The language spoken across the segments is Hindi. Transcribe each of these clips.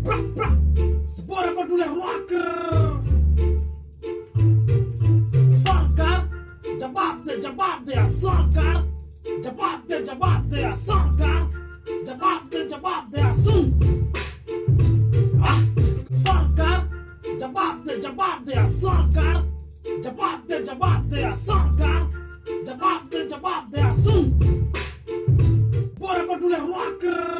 brak brak Sebora peduli rocker सरकार जवाब दे जवाब दे सरकार जवाब दे जवाब दे सरकार जवाब दे जवाब दे सुन आह, सरकार जवाब दे जवाब दे सरकार जवाब दे जवाब दे सरकार जवाब दे जवाब दे सुन बोरे बटुले रॉकर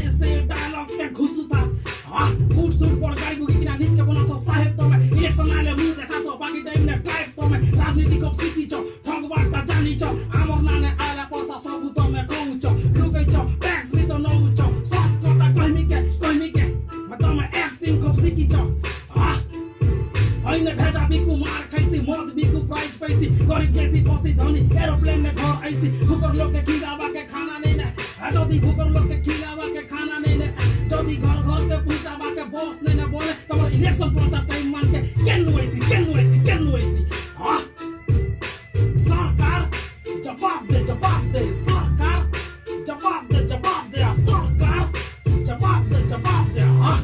राजनीति कब सिकी छ ठगबाट जानी छ आमर नाने आला पैसा सब तमे कौछ लुकै छ ट्याक्स भी त नौ छ सब कता कहमी के कहमी के तमे एक्टिङ कब सिकी छ होइन भेजा बिकु मार खैसी मद बिकु प्राइज पैसी गरिब जैसी बसी धनी एरोप्लेन में घर ऐसी भुकर लोग के खिलावा के खाना नहीं ने जदि भुकर लोग के खिलावा के खाना नहीं ने जदि घर घर के पूछावा के बॉस नहीं ने बोले तमर इलेक्शन प्रचार टाइम मान के केन वैसी केन de, cepat de, sacar. Cepat de, cepat de, sacar. Cepat de, cepat de, ah.